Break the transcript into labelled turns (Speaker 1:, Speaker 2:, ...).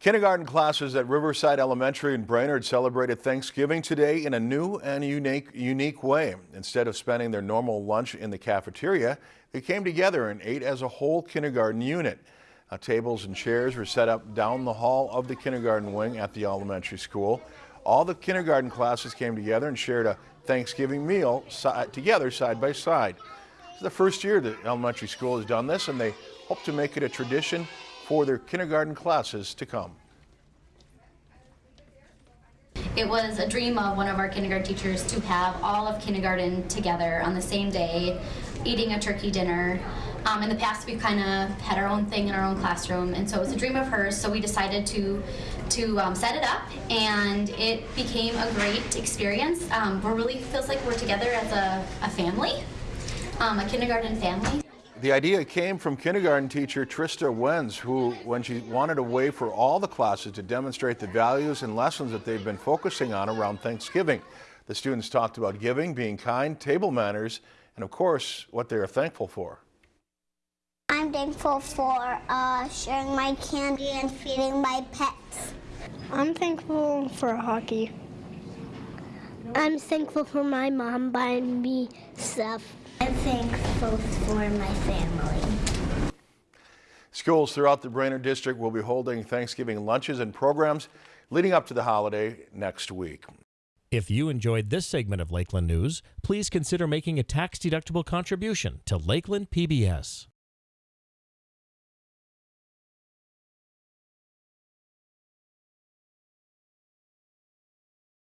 Speaker 1: Kindergarten classes at Riverside Elementary in Brainerd celebrated Thanksgiving today in a new and unique, unique way. Instead of spending their normal lunch in the cafeteria, they came together and ate as a whole kindergarten unit. Uh, tables and chairs were set up down the hall of the kindergarten wing at the elementary school. All the kindergarten classes came together and shared a Thanksgiving meal together side by side. It's the first year that elementary school has done this and they hope to make it a tradition for their kindergarten classes to come.
Speaker 2: It was a dream of one of our kindergarten teachers to have all of kindergarten together on the same day, eating a turkey dinner. Um, in the past, we've kind of had our own thing in our own classroom, and so it was a dream of hers. So we decided to to um, set it up, and it became a great experience. Um, we really feels like we're together as a, a family, um, a kindergarten family.
Speaker 1: The idea came from kindergarten teacher Trista Wenz, who, when she wanted a way for all the classes to demonstrate the values and lessons that they've been focusing on around Thanksgiving. The students talked about giving, being kind, table manners, and of course, what they are thankful for.
Speaker 3: I'm thankful for uh, sharing my candy and feeding my pets.
Speaker 4: I'm thankful for hockey.
Speaker 3: I'm thankful for my mom buying me stuff. I'm thankful for my family.
Speaker 1: Schools throughout the Brainerd District will be holding Thanksgiving lunches and programs leading up to the holiday next week.
Speaker 5: If you enjoyed this segment of Lakeland News, please consider making a tax-deductible contribution to Lakeland PBS.